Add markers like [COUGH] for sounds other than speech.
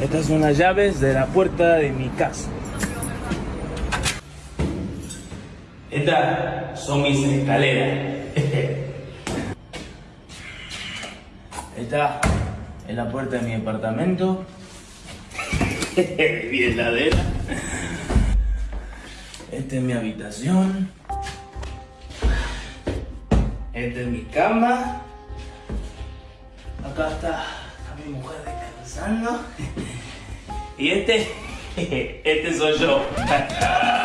Estas son las llaves de la puerta de mi casa. Estas son mis escaleras. Esta es la puerta de mi departamento. [LAUGHS] mi heladera. Esta es mi habitación. Esta es mi cama. Acá está, está mi mujer descansando. [LAUGHS] Y este, [LAUGHS] este soy yo. [LAUGHS]